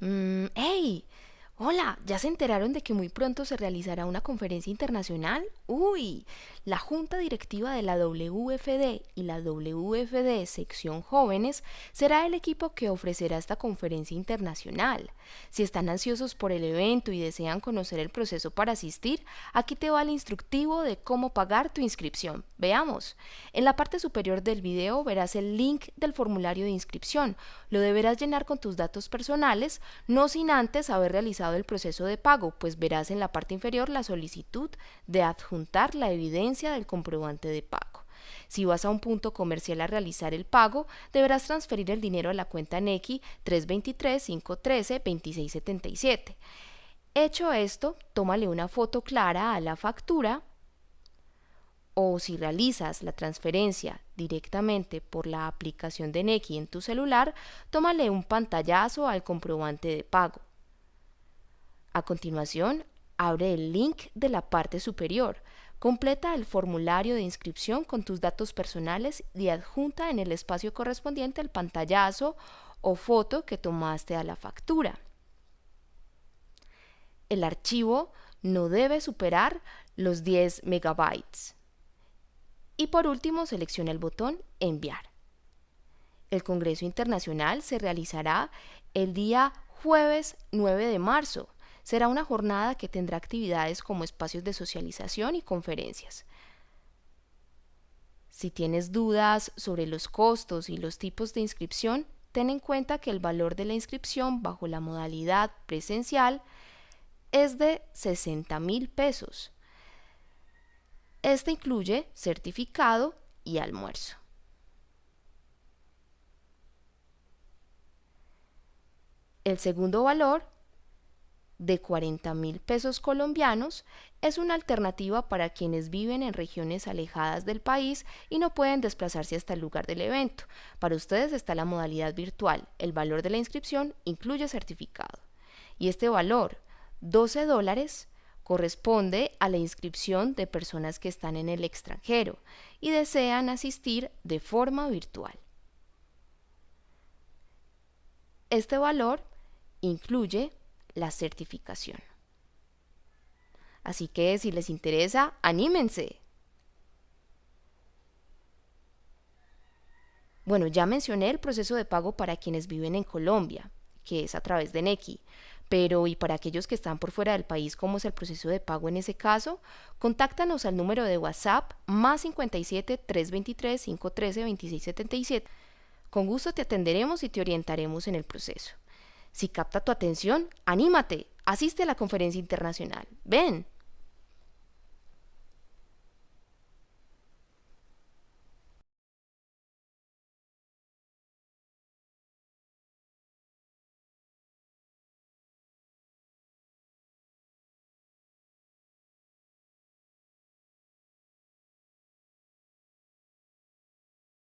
Mm. Hola, ¿ya se enteraron de que muy pronto se realizará una conferencia internacional? Uy, la Junta Directiva de la WFD y la WFD Sección Jóvenes será el equipo que ofrecerá esta conferencia internacional. Si están ansiosos por el evento y desean conocer el proceso para asistir, aquí te va el instructivo de cómo pagar tu inscripción. Veamos. En la parte superior del video verás el link del formulario de inscripción. Lo deberás llenar con tus datos personales, no sin antes haber realizado el proceso de pago, pues verás en la parte inferior la solicitud de adjuntar la evidencia del comprobante de pago. Si vas a un punto comercial a realizar el pago, deberás transferir el dinero a la cuenta NECI 323-513-2677. Hecho esto, tómale una foto clara a la factura o si realizas la transferencia directamente por la aplicación de NECI en tu celular, tómale un pantallazo al comprobante de pago. A continuación, abre el link de la parte superior, completa el formulario de inscripción con tus datos personales y adjunta en el espacio correspondiente el pantallazo o foto que tomaste a la factura. El archivo no debe superar los 10 megabytes. Y por último, selecciona el botón Enviar. El Congreso Internacional se realizará el día jueves 9 de marzo Será una jornada que tendrá actividades como espacios de socialización y conferencias. Si tienes dudas sobre los costos y los tipos de inscripción, ten en cuenta que el valor de la inscripción bajo la modalidad presencial es de 60 mil pesos. Este incluye certificado y almuerzo. El segundo valor de 40 mil pesos colombianos es una alternativa para quienes viven en regiones alejadas del país y no pueden desplazarse hasta el lugar del evento. Para ustedes está la modalidad virtual. El valor de la inscripción incluye certificado. Y este valor, 12 dólares, corresponde a la inscripción de personas que están en el extranjero y desean asistir de forma virtual. Este valor incluye la certificación. Así que si les interesa, anímense. Bueno, ya mencioné el proceso de pago para quienes viven en Colombia, que es a través de Nequi. Pero ¿y para aquellos que están por fuera del país, cómo es el proceso de pago en ese caso? Contáctanos al número de WhatsApp más 57 323 513 2677. Con gusto te atenderemos y te orientaremos en el proceso. Si capta tu atención, anímate, asiste a la conferencia internacional. Ven,